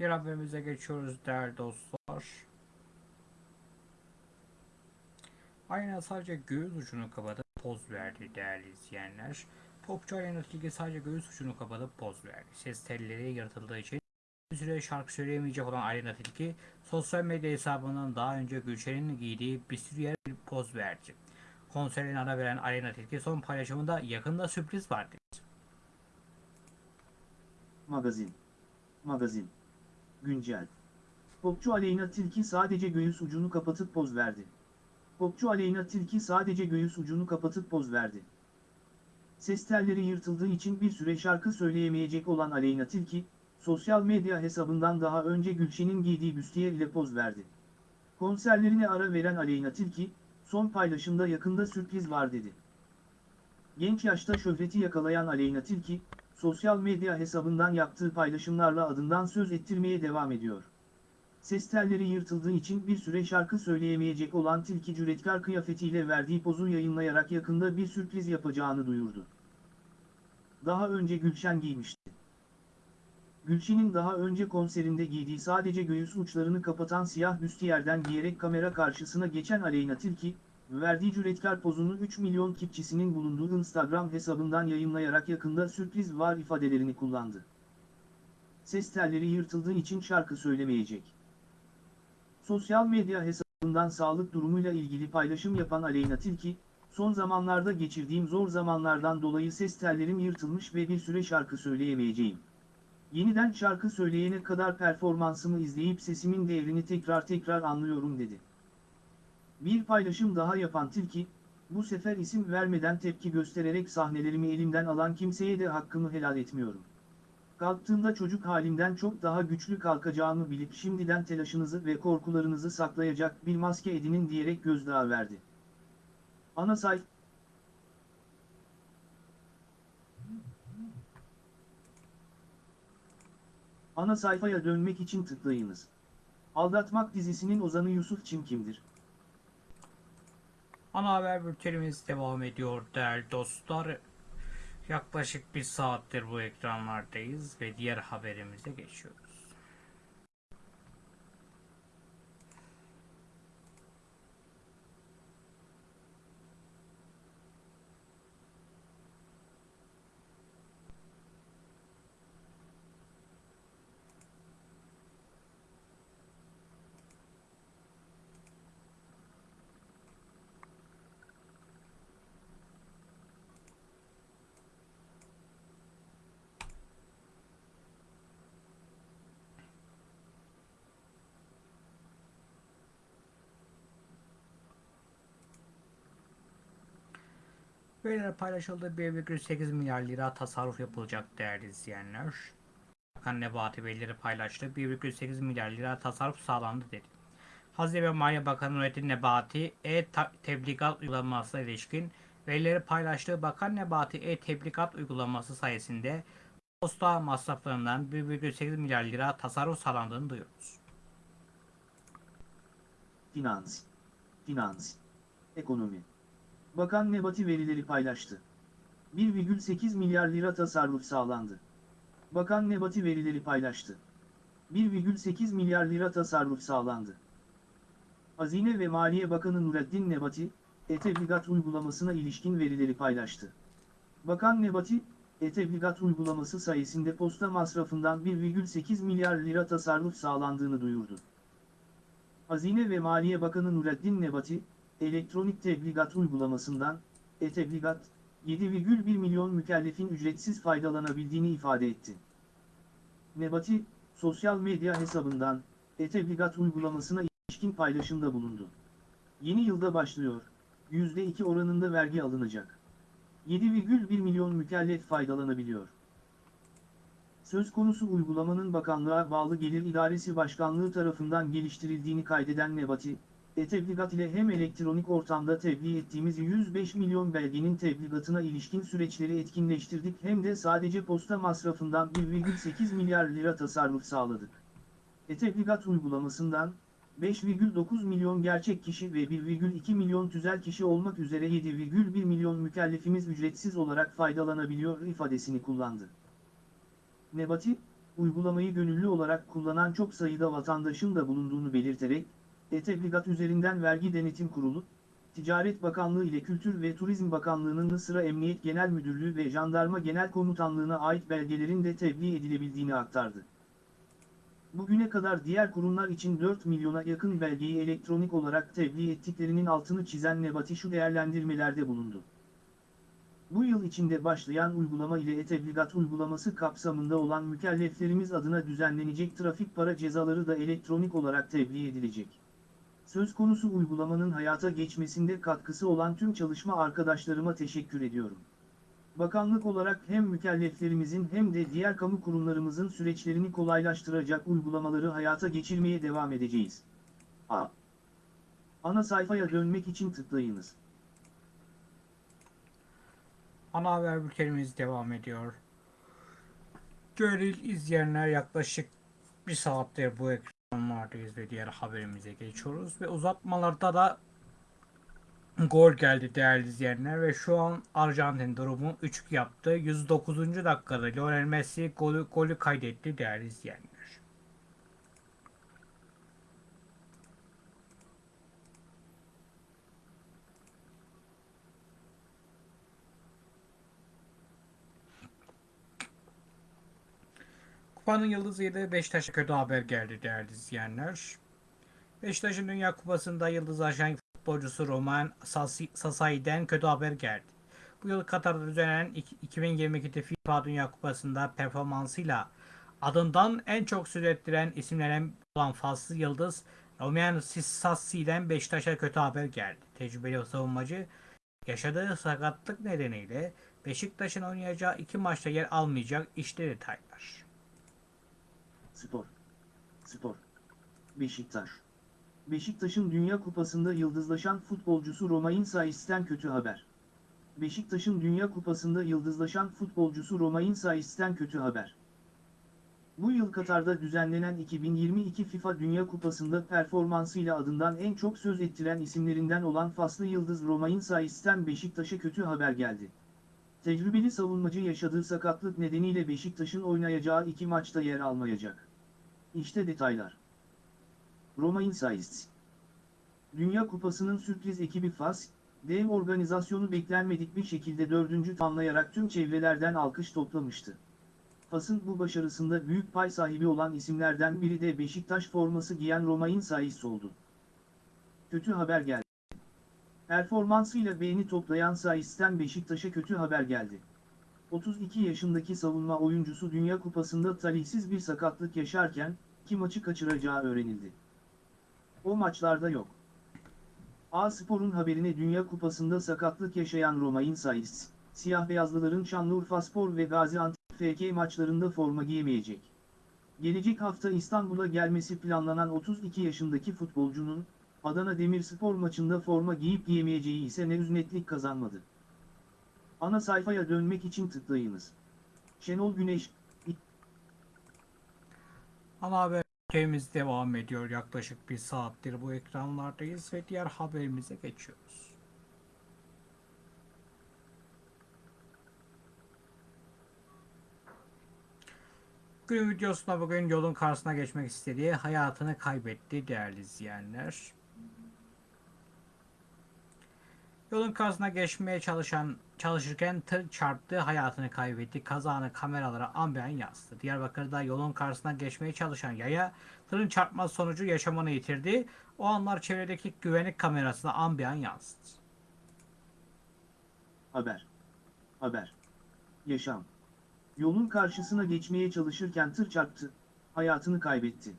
Diğer haberimize geçiyoruz değerli dostlar. Aynen sadece göğüs ucunu kapatıp poz verdi değerli izleyenler. Popçu Aleyna Tilki sadece göğüs ucunu kapatıp poz verdi. Ses telleri yaratıldığı için bir süre şarkı söyleyemeyecek olan Aleyna Tilki sosyal medya hesabından daha önce Gülşen'in giydiği bir sürü yer bir poz verdi. Konserine ara veren Aleyna Tilki son paylaşımında yakında sürpriz var dedi. Magazin. Magazin. Güncel. Popçu Aleyna Tilki sadece göğüs ucunu kapatıp poz verdi. Popçu Aleyna Tilki sadece göğüs ucunu kapatıp poz verdi. Ses telleri yırtıldığı için bir süre şarkı söyleyemeyecek olan Aleyna Tilki, sosyal medya hesabından daha önce Gülşen'in giydiği büstiyer ile poz verdi. Konserlerine ara veren Aleyna Tilki, son paylaşımda yakında sürpriz var dedi. Genç yaşta şöhreti yakalayan Aleyna Tilki, sosyal medya hesabından yaptığı paylaşımlarla adından söz ettirmeye devam ediyor. Ses telleri yırtıldığı için bir süre şarkı söyleyemeyecek olan Tilki cüretkar kıyafetiyle verdiği pozu yayınlayarak yakında bir sürpriz yapacağını duyurdu. Daha önce Gülşen giymişti. Gülşen'in daha önce konserinde giydiği sadece göğüs uçlarını kapatan siyah büstiyerden giyerek kamera karşısına geçen Aleyna Tilki, verdiği cüretkar pozunu 3 milyon kipçisinin bulunduğu Instagram hesabından yayınlayarak yakında sürpriz var ifadelerini kullandı. Ses telleri yırtıldığı için şarkı söylemeyecek. Sosyal medya hesabından sağlık durumuyla ilgili paylaşım yapan Aleyna Tilki, son zamanlarda geçirdiğim zor zamanlardan dolayı ses tellerim yırtılmış ve bir süre şarkı söyleyemeyeceğim. Yeniden şarkı söyleyene kadar performansımı izleyip sesimin değerini tekrar tekrar anlıyorum dedi. Bir paylaşım daha yapan Tilki, bu sefer isim vermeden tepki göstererek sahnelerimi elimden alan kimseye de hakkımı helal etmiyorum. Kalktığımda çocuk halimden çok daha güçlü kalkacağımı bilip şimdiden telaşınızı ve korkularınızı saklayacak bir maske edinin diyerek gözdağı verdi. Ana sayf Ana sayfaya dönmek için tıklayınız. Aldatmak dizisinin ozanı Yusuf Çim kimdir? Ana haber bültenimiz devam ediyor değerli dostlar. Yaklaşık bir saattir bu ekranlardayız ve diğer haberimize geçiyoruz. Veriler paylaşıldı 1,8 milyar lira tasarruf yapılacak değerli izleyenler. Bakan Nebati verileri paylaştı 1,8 milyar lira tasarruf sağlandı dedi. Hazine ve Maliye Bakanı Nurettin Nebati e-tebligat uygulamasına ilişkin verileri paylaştığı Bakan Nebati e-tebligat uygulaması sayesinde posta masraflarından 1,8 milyar lira tasarruf sağlandığını duyuyoruz. Finans. Finans. Ekonomi. Bakan Nebati verileri paylaştı. 1,8 milyar lira tasarruf sağlandı. Bakan Nebati verileri paylaştı. 1,8 milyar lira tasarruf sağlandı. Hazine ve Maliye Bakanı Nureddin Nebati, e-tebligat uygulamasına ilişkin verileri paylaştı. Bakan Nebati, e-tebligat uygulaması sayesinde posta masrafından 1,8 milyar lira tasarruf sağlandığını duyurdu. Hazine ve Maliye Bakanı Nureddin Nebati, elektronik tebligat uygulamasından, e-tebligat, 7,1 milyon mükellefin ücretsiz faydalanabildiğini ifade etti. Nebati, sosyal medya hesabından, e-tebligat uygulamasına ilişkin paylaşımda bulundu. Yeni yılda başlıyor, %2 oranında vergi alınacak. 7,1 milyon mükellef faydalanabiliyor. Söz konusu uygulamanın bakanlığa bağlı Gelir İdaresi Başkanlığı tarafından geliştirildiğini kaydeden Nebati, e-tebligat ile hem elektronik ortamda tebliğ ettiğimiz 105 milyon belgenin tebligatına ilişkin süreçleri etkinleştirdik hem de sadece posta masrafından 1,8 milyar lira tasarruf sağladık. E-tebligat uygulamasından, 5,9 milyon gerçek kişi ve 1,2 milyon tüzel kişi olmak üzere 7,1 milyon mükellefimiz ücretsiz olarak faydalanabiliyor ifadesini kullandı. Nebati, uygulamayı gönüllü olarak kullanan çok sayıda vatandaşın da bulunduğunu belirterek, e-Tebligat üzerinden Vergi Denetim Kurulu, Ticaret Bakanlığı ile Kültür ve Turizm Bakanlığı'nın sıra Emniyet Genel Müdürlüğü ve Jandarma Genel Komutanlığı'na ait belgelerin de tebliğ edilebildiğini aktardı. Bugüne kadar diğer kurumlar için 4 milyona yakın belgeyi elektronik olarak tebliğ ettiklerinin altını çizen Nebati şu değerlendirmelerde bulundu. Bu yıl içinde başlayan uygulama ile e-tebligat uygulaması kapsamında olan mükelleflerimiz adına düzenlenecek trafik para cezaları da elektronik olarak tebliğ edilecek. Söz konusu uygulamanın hayata geçmesinde katkısı olan tüm çalışma arkadaşlarıma teşekkür ediyorum. Bakanlık olarak hem mükelleflerimizin hem de diğer kamu kurumlarımızın süreçlerini kolaylaştıracak uygulamaları hayata geçirmeye devam edeceğiz. A. Ana sayfaya dönmek için tıklayınız. Ana haber bültenimiz devam ediyor. Gönül izleyenler yaklaşık bir saattir bu ekranlardayız ve diğer haberimize geçiyoruz. Ve uzatmalarda da gol geldi değerli izleyenler ve şu an Arjantin durumu 3 yaptı. 109. dakikada Lionel Messi golü, golü kaydetti değerli izleyenler. Kupanın yıldızıydı. Beşiktaş'a kötü haber geldi değerli izleyenler. Beşiktaş'ın Dünya Kupası'nda yıldız ajan futbolcusu Roman Sasai'den kötü haber geldi. Bu yıl Katar'da düzenlenen iki- 2022'de FIFA Dünya Kupası'nda performansıyla Adından en çok söz ettiren isimlerden olan Faslı Yıldız, Romain Sissassi'den Beşiktaş'a kötü haber geldi. Tecrübeli savunmacı yaşadığı sakatlık nedeniyle Beşiktaş'ın oynayacağı iki maçta yer almayacak işte detaylar. Spor. Spor. Beşiktaş. Beşiktaş'ın Dünya Kupası'nda yıldızlaşan futbolcusu Romain Sais'ten kötü haber. Beşiktaş'ın Dünya Kupası'nda yıldızlaşan futbolcusu Romain Sais'ten kötü haber. Bu yıl Katar'da düzenlenen 2022 FIFA Dünya Kupası'nda performansıyla adından en çok söz ettiren isimlerinden olan Faslı Yıldız Romain Sais'ten Beşiktaş'a kötü haber geldi. Tecrübeli savunmacı yaşadığı sakatlık nedeniyle Beşiktaş'ın oynayacağı iki maçta yer almayacak. İşte detaylar. Roma Insights Dünya Kupası'nın sürpriz ekibi FAS, dev organizasyonu beklenmedik bir şekilde dördüncü tamlayarak tüm çevrelerden alkış toplamıştı. FAS'ın bu başarısında büyük pay sahibi olan isimlerden biri de Beşiktaş forması giyen Roma Insights oldu. Kötü haber geldi. Performansıyla beğeni toplayan Sais'ten Beşiktaş'a kötü haber geldi. 32 yaşındaki savunma oyuncusu Dünya Kupası'nda talihsiz bir sakatlık yaşarken, iki maçı kaçıracağı öğrenildi. O maçlarda yok. A-Spor'un haberine Dünya Kupası'nda sakatlık yaşayan Roma Insights, siyah beyazlıların Şanlıurfaspor ve Gaziantep FK maçlarında forma giyemeyecek. Gelecek hafta İstanbul'a gelmesi planlanan 32 yaşındaki futbolcunun, Adana Demirspor maçında forma giyip giyemeyeceği ise henüz netlik kazanmadı. Ana sayfaya dönmek için tıklayınız. Şenol Güneş, Ana haber bültenimiz devam ediyor. Yaklaşık bir saattir bu ekranlardayız ve diğer haberimize geçiyoruz. Günün videosunda bugün yolun karşısına geçmek istediği hayatını kaybetti değerli izleyenler. Yolun karşısına geçmeye çalışan çalışırken tır çarptı, hayatını kaybetti. Kazanı kameralara ambiyan yansıdı. Diyarbakır'da yolun karşısına geçmeye çalışan yaya tırın çarpması sonucu yaşamını yitirdi. O anlar çevredeki güvenlik kamerasına ambiyan yansıdı. haber. Haber. Yaşam. Yolun karşısına geçmeye çalışırken tır çarptı, hayatını kaybetti.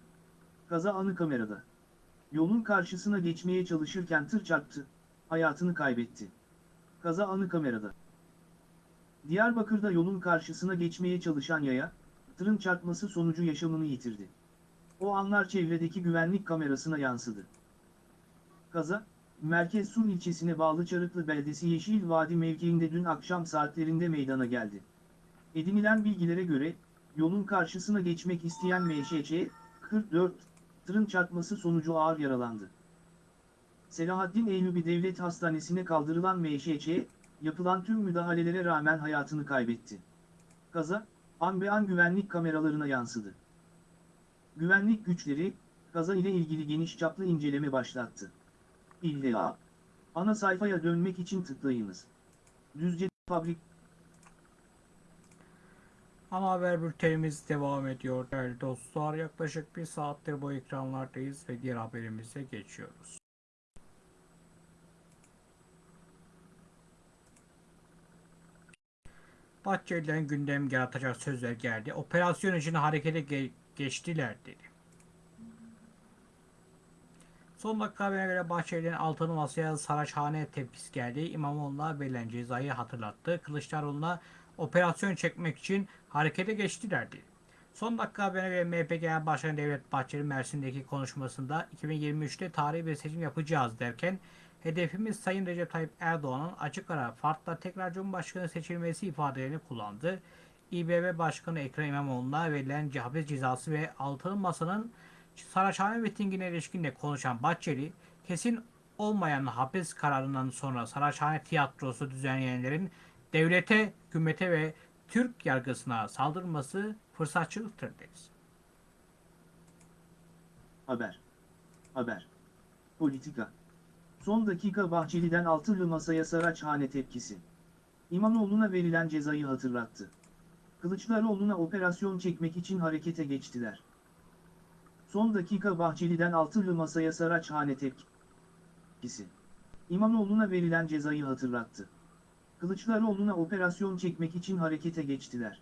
Kaza anı kamerada. Yolun karşısına geçmeye çalışırken tır çarptı, hayatını kaybetti. Kaza anı kamerada. Diyarbakır'da yolun karşısına geçmeye çalışan yaya, tırın çarpması sonucu yaşamını yitirdi. O anlar çevredeki güvenlik kamerasına yansıdı. Kaza, Merkez Sur ilçesine bağlı Çarıklı Beldesi Yeşil Vadi mevkiinde dün akşam saatlerinde meydana geldi. Edinilen bilgilere göre, yolun karşısına geçmek isteyen MŞC, 44, tırın çarpması sonucu ağır yaralandı. Selahaddin Eyyubi Devlet Hastanesi'ne kaldırılan MŞC, yapılan tüm müdahalelere rağmen hayatını kaybetti. Kaza, an be an güvenlik kameralarına yansıdı. Güvenlik güçleri, kaza ile ilgili geniş çaplı inceleme başlattı. İlla. Ana sayfaya dönmek için tıklayınız. Düzce Fabrik Ana haber bültenimiz devam ediyor değerli dostlar. Yaklaşık bir saattir bu ekranlardayız ve diğer haberimize geçiyoruz. Bahçeli'den gündem yaratacak sözler geldi. Operasyon için harekete ge- geçtiler dedi. Son dakika haberine göre Bahçeli'nin altılı masaya Saraçhane tepkisi geldi. İmamoğlu'na verilen cezayı hatırlattı. Kılıçdaroğlu'na operasyon çekmek için harekete geçtiler dedi. Son dakika haberine göre MHP Genel Başkanı Devlet Bahçeli Mersin'deki konuşmasında 2023'te tarihi bir seçim yapacağız derken hedefimiz Sayın Recep Tayyip Erdoğan'ın açık ara farkla tekrar Cumhurbaşkanı seçilmesi ifadelerini kullandı. İBB Başkanı Ekrem İmamoğlu'na verilen hapis cezası ve altılı masanın Saraçhane mitingine ilişkin de konuşan Bahçeli, kesin olmayan hapis kararından sonra Saraçhane tiyatrosu düzenleyenlerin devlete, hükümete ve Türk yargısına saldırması fırsatçılıktır dedi. Haber. Haber. Politika. Son dakika Bahçeli'den altılı masaya Saraçhane tepkisi. İmamoğlu'na verilen cezayı hatırlattı. Kılıçdaroğlu'na operasyon çekmek için harekete geçtiler. Son dakika Bahçeli'den altılı masaya Saraçhane tepkisi. İmamoğlu'na verilen cezayı hatırlattı. Kılıçdaroğlu'na operasyon çekmek için harekete geçtiler.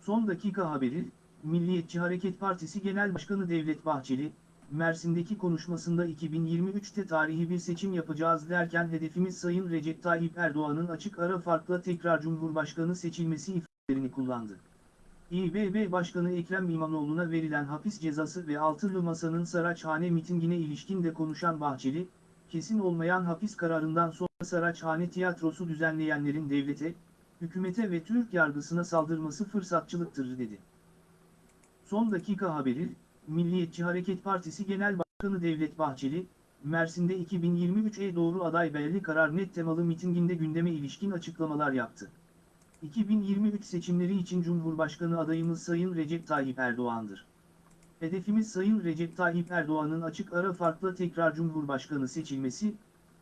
Son dakika haberi, Milliyetçi Hareket Partisi Genel Başkanı Devlet Bahçeli, Mersin'deki konuşmasında 2023'te tarihi bir seçim yapacağız derken hedefimiz Sayın Recep Tayyip Erdoğan'ın açık ara farkla tekrar Cumhurbaşkanı seçilmesi ifadelerini kullandı. İBB Başkanı Ekrem İmamoğlu'na verilen hapis cezası ve Altılı Masa'nın Saraçhane mitingine ilişkin de konuşan Bahçeli, kesin olmayan hapis kararından sonra Saraçhane tiyatrosu düzenleyenlerin devlete, hükümete ve Türk yargısına saldırması fırsatçılıktır dedi. Son dakika haberi, Milliyetçi Hareket Partisi Genel Başkanı Devlet Bahçeli, Mersin'de 2023'e doğru aday belli karar net temalı mitinginde gündeme ilişkin açıklamalar yaptı. 2023 seçimleri için Cumhurbaşkanı adayımız Sayın Recep Tayyip Erdoğan'dır. Hedefimiz Sayın Recep Tayyip Erdoğan'ın açık ara farkla tekrar Cumhurbaşkanı seçilmesi,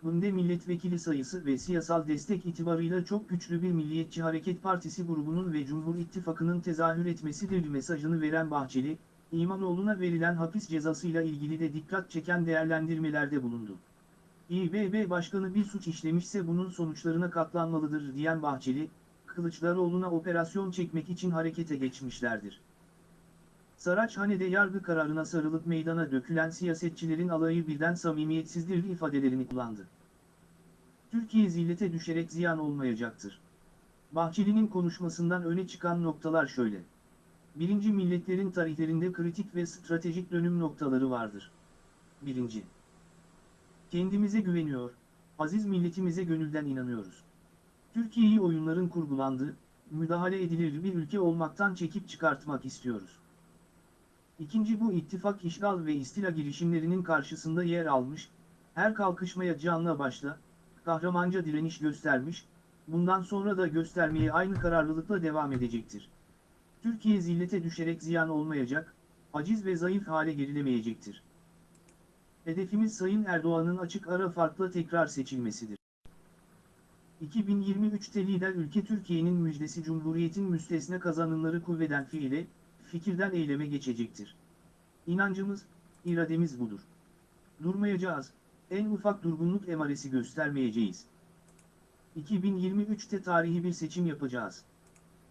bunda milletvekili sayısı ve siyasal destek itibarıyla çok güçlü bir Milliyetçi Hareket Partisi grubunun ve Cumhur İttifakı'nın tezahür etmesidir mesajını veren Bahçeli, İmamoğlu'na verilen hapis cezasıyla ilgili de dikkat çeken değerlendirmelerde bulundu. İBB Başkanı bir suç işlemişse bunun sonuçlarına katlanmalıdır diyen Bahçeli, Kılıçdaroğlu'na operasyon çekmek için harekete geçmişlerdir. Saraçhane'de yargı kararına sarılıp meydana dökülen siyasetçilerin alayı birden samimiyetsizdir ifadelerini kullandı. Türkiye zillete düşerek ziyan olmayacaktır. Bahçeli'nin konuşmasından öne çıkan noktalar şöyle. Birinci milletlerin tarihlerinde kritik ve stratejik dönüm noktaları vardır. Birinci. Kendimize güveniyor, aziz milletimize gönülden inanıyoruz. Türkiye'yi oyunların kurgulandığı, müdahale edilir bir ülke olmaktan çekip çıkartmak istiyoruz. İkinci bu ittifak işgal ve istila girişimlerinin karşısında yer almış, her kalkışmaya canla başla, kahramanca direniş göstermiş, bundan sonra da göstermeye aynı kararlılıkla devam edecektir. Türkiye zillete düşerek ziyan olmayacak, aciz ve zayıf hale gerilemeyecektir. Hedefimiz Sayın Erdoğan'ın açık ara farkla tekrar seçilmesidir. 2023'te lider ülke Türkiye'nin müjdesi Cumhuriyet'in müstesne kazanımları kuvveden fiile, fikirden eyleme geçecektir. İnancımız, irademiz budur. Durmayacağız, en ufak durgunluk emaresi göstermeyeceğiz. 2023'te tarihi bir seçim yapacağız.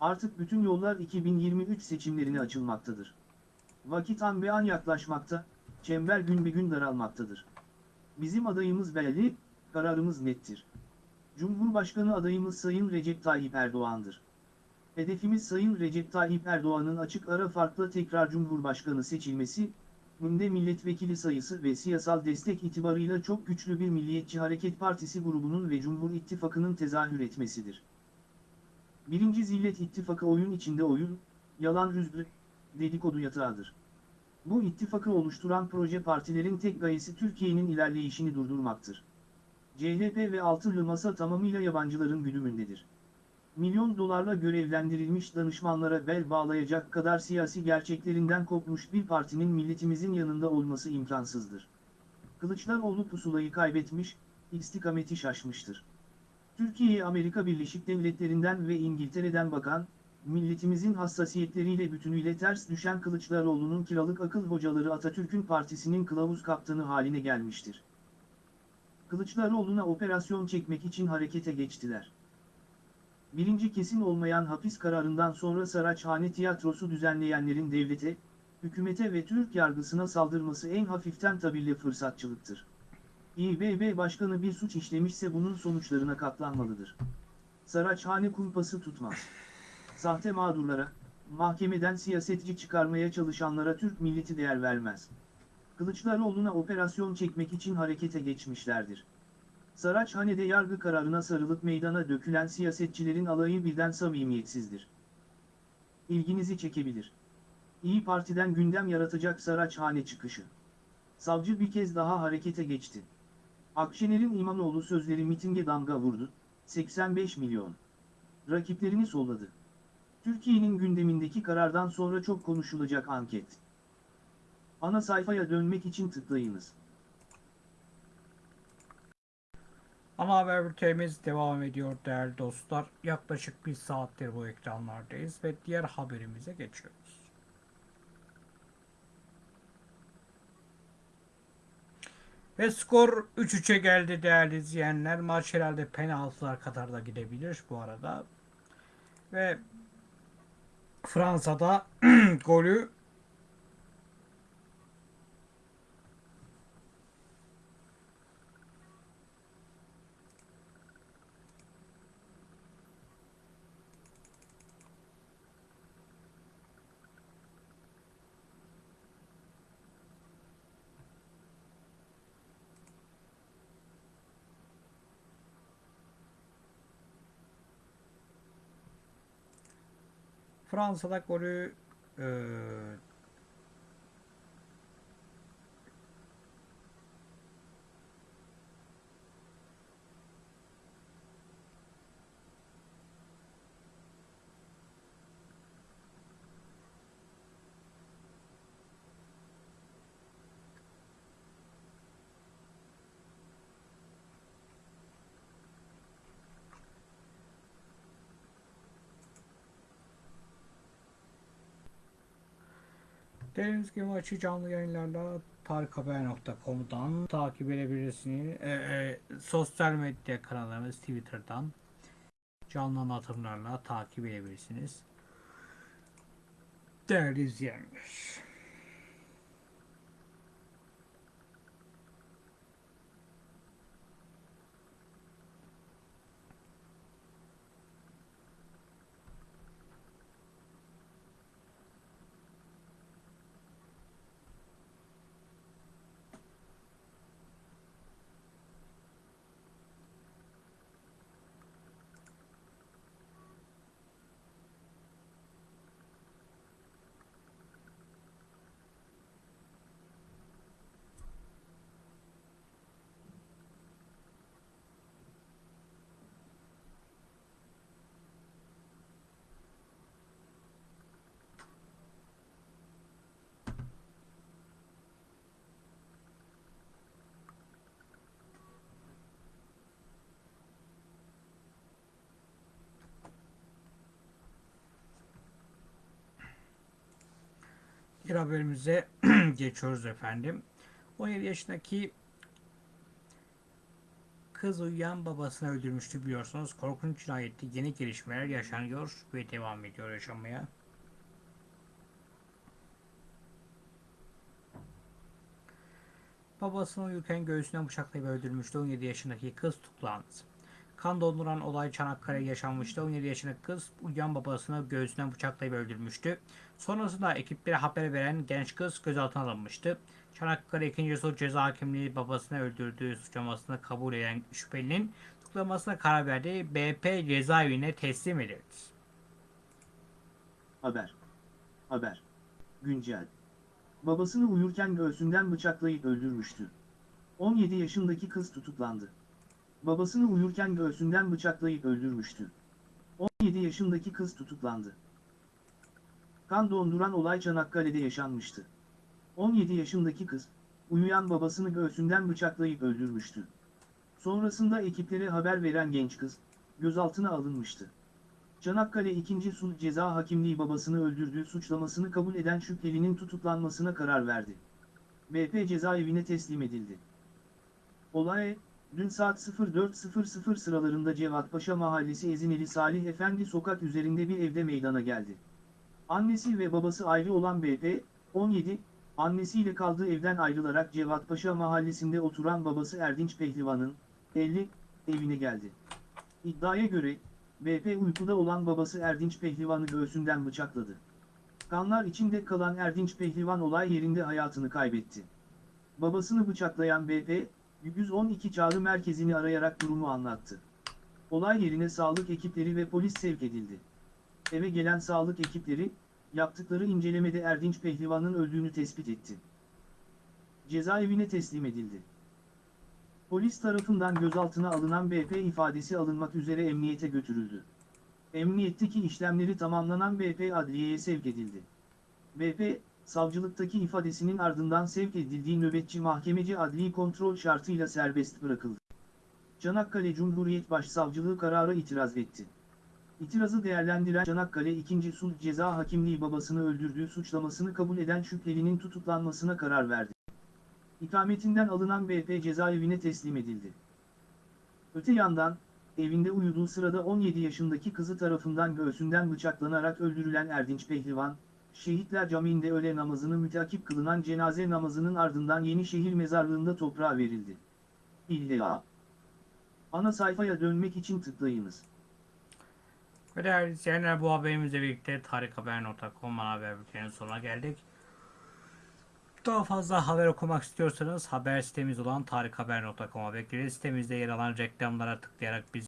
Artık bütün yollar 2023 seçimlerine açılmaktadır. Vakit an be an yaklaşmakta, çember gün be gün daralmaktadır. Bizim adayımız belli, kararımız nettir. Cumhurbaşkanı adayımız Sayın Recep Tayyip Erdoğan'dır. Hedefimiz Sayın Recep Tayyip Erdoğan'ın açık ara farklı tekrar Cumhurbaşkanı seçilmesi, bunda milletvekili sayısı ve siyasal destek itibarıyla çok güçlü bir Milliyetçi Hareket Partisi grubunun ve Cumhur İttifakı'nın tezahür etmesidir. Birinci Zillet İttifakı oyun içinde oyun, yalan rüzgü, dedikodu yatağıdır. Bu ittifakı oluşturan proje partilerin tek gayesi Türkiye'nin ilerleyişini durdurmaktır. CHP ve Altılı Masa tamamıyla yabancıların güdümündedir. Milyon dolarla görevlendirilmiş danışmanlara bel bağlayacak kadar siyasi gerçeklerinden kopmuş bir partinin milletimizin yanında olması imkansızdır. Kılıçdaroğlu pusulayı kaybetmiş, istikameti şaşmıştır. Türkiye'ye Amerika Birleşik Devletleri'nden ve İngiltere'den bakan, milletimizin hassasiyetleriyle bütünüyle ters düşen Kılıçdaroğlu'nun kiralık akıl hocaları Atatürk'ün partisinin kılavuz kaptanı haline gelmiştir. Kılıçdaroğlu'na operasyon çekmek için harekete geçtiler. Birinci kesin olmayan hapis kararından sonra Saraçhane tiyatrosu düzenleyenlerin devlete, hükümete ve Türk yargısına saldırması en hafiften tabirle fırsatçılıktır. İBB Başkanı bir suç işlemişse bunun sonuçlarına katlanmalıdır. Saraçhane kumpası tutmaz. Sahte mağdurlara, mahkemeden siyasetçi çıkarmaya çalışanlara Türk milleti değer vermez. Kılıçdaroğlu'na operasyon çekmek için harekete geçmişlerdir. Saraçhane'de yargı kararına sarılıp meydana dökülen siyasetçilerin alayı birden samimiyetsizdir. İlginizi çekebilir. İyi Parti'den gündem yaratacak Saraçhane çıkışı. Savcı bir kez daha harekete geçti. Akşener'in İmamoğlu sözleri mitinge damga vurdu, 85 milyon. Rakiplerini solladı. Türkiye'nin gündemindeki karardan sonra çok konuşulacak anket. Ana sayfaya dönmek için tıklayınız. Ama haber bültenimiz devam ediyor değerli dostlar. Yaklaşık bir saattir bu ekranlardayız ve diğer haberimize geçiyoruz. Ve skor 3-3'e geldi değerli izleyenler. Maç herhalde penaltılar kadar da gidebilir bu arada. Ve Fransa'da *clears throat* golü フランス語で来 Dediğimiz gibi maçı canlı yayınlarla tarikhaber.com'dan takip edebilirsiniz. E, e, sosyal medya kanallarımız Twitter'dan canlı anlatımlarla takip edebilirsiniz. Değerli izleyenler. Bir haberimize *clears throat* geçiyoruz efendim. 17 yaşındaki kız uyuyan babasını öldürmüştü biliyorsunuz. Korkunç cinayette yeni gelişmeler yaşanıyor ve devam ediyor yaşamaya. Babasını uyurken göğsünden bıçaklayıp öldürmüştü. 17 yaşındaki kız tutuklandı. Kan donduran olay Çanakkale yaşanmıştı. 17 yaşındaki kız uyuyan babasını göğsünden bıçaklayıp öldürmüştü. Sonrasında ekiplere haber veren genç kız gözaltına alınmıştı. Çanakkale 2. Sulh Ceza Hakimliği babasını öldürdüğü suçlamasını kabul eden şüphelinin tutuklamasına karar verdi. BP cezaevine teslim edildi. Haber. Haber. Güncel. Babasını uyurken göğsünden bıçaklayıp öldürmüştü. 17 yaşındaki kız tutuklandı. Babasını uyurken göğsünden bıçaklayıp öldürmüştü. 17 yaşındaki kız tutuklandı. Kan donduran olay Çanakkale'de yaşanmıştı. 17 yaşındaki kız, uyuyan babasını göğsünden bıçaklayıp öldürmüştü. Sonrasında ekiplere haber veren genç kız, gözaltına alınmıştı. Çanakkale 2. Sulh Ceza Hakimliği babasını öldürdüğü suçlamasını kabul eden şüphelinin tutuklanmasına karar verdi. BP cezaevine teslim edildi. Olay, dün saat 04.00 sıralarında Cevatpaşa Mahallesi Ezineli Salih Efendi sokak üzerinde bir evde meydana geldi. Annesi ve babası ayrı olan BP, 17, annesiyle kaldığı evden ayrılarak Cevatpaşa Mahallesi'nde oturan babası Erdinç Pehlivan'ın, 50, evine geldi. İddiaya göre, BP uykuda olan babası Erdinç Pehlivan'ı göğsünden bıçakladı. Kanlar içinde kalan Erdinç Pehlivan olay yerinde hayatını kaybetti. Babasını bıçaklayan BP, 112 çağrı merkezini arayarak durumu anlattı. Olay yerine sağlık ekipleri ve polis sevk edildi. Eve gelen sağlık ekipleri, yaptıkları incelemede Erdinç Pehlivan'ın öldüğünü tespit etti. Cezaevine teslim edildi. Polis tarafından gözaltına alınan BP ifadesi alınmak üzere emniyete götürüldü. Emniyetteki işlemleri tamamlanan BP adliyeye sevk edildi. BP, savcılıktaki ifadesinin ardından sevk edildiği nöbetçi mahkemeci adli kontrol şartıyla serbest bırakıldı. Çanakkale Cumhuriyet Başsavcılığı karara itiraz etti. İtirazı değerlendiren Çanakkale 2. Sulh Ceza Hakimliği babasını öldürdüğü suçlamasını kabul eden şüphelinin tutuklanmasına karar verdi. İkametinden alınan BP cezaevine teslim edildi. Öte yandan, evinde uyuduğu sırada 17 yaşındaki kızı tarafından göğsünden bıçaklanarak öldürülen Erdinç Pehlivan, Şehitler Camii'nde öğle namazını mütakip kılınan cenaze namazının ardından Yenişehir mezarlığında toprağa verildi. İlla. Ana sayfaya dönmek için tıklayınız. Ve değerli izleyenler bu haberimizle birlikte tarikhaber.com haber bülteninin sonuna geldik. Daha fazla haber okumak istiyorsanız haber sitemiz olan tarikhaber.com'a bekleriz. Sitemizde yer alan reklamlara tıklayarak bizi